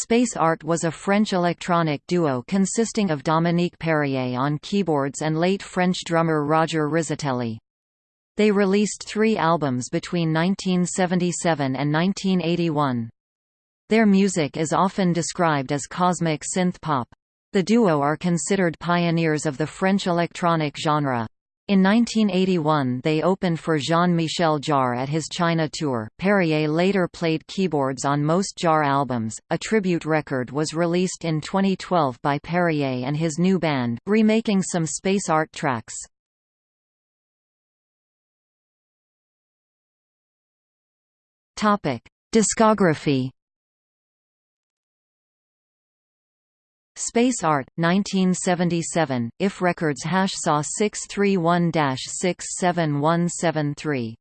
Space Art was a French electronic duo consisting of Dominique Perrier on keyboards and late French drummer Roger Rizzitelli. They released three albums between 1977 and 1981. Their music is often described as cosmic synth pop. The duo are considered pioneers of the French electronic genre. In 1981 they opened for Jean-Michel Jarre at his China tour. Perrier later played keyboards on most Jarre albums. A tribute record was released in 2012 by Perrier and his new band, remaking some space art tracks. Topic: Discography Space Art, 1977, IF Records hash saw 631-67173.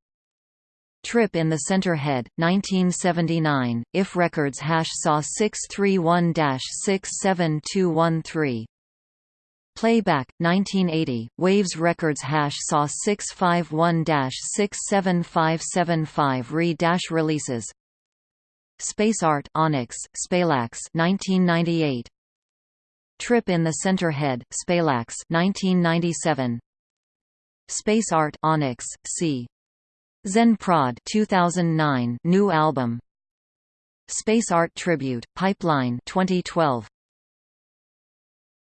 Trip in the Center Head, 1979, IF Records hash saw 631-67213. Playback, 1980, Waves Records hash saw 651-67575 re-releases Space Art Onyx, Spalax 1998 Trip in the Center Head, Spalax 1997. Space Art Onyx, C. Zen Prod 2009 new album. Space Art Tribute, Pipeline 2012.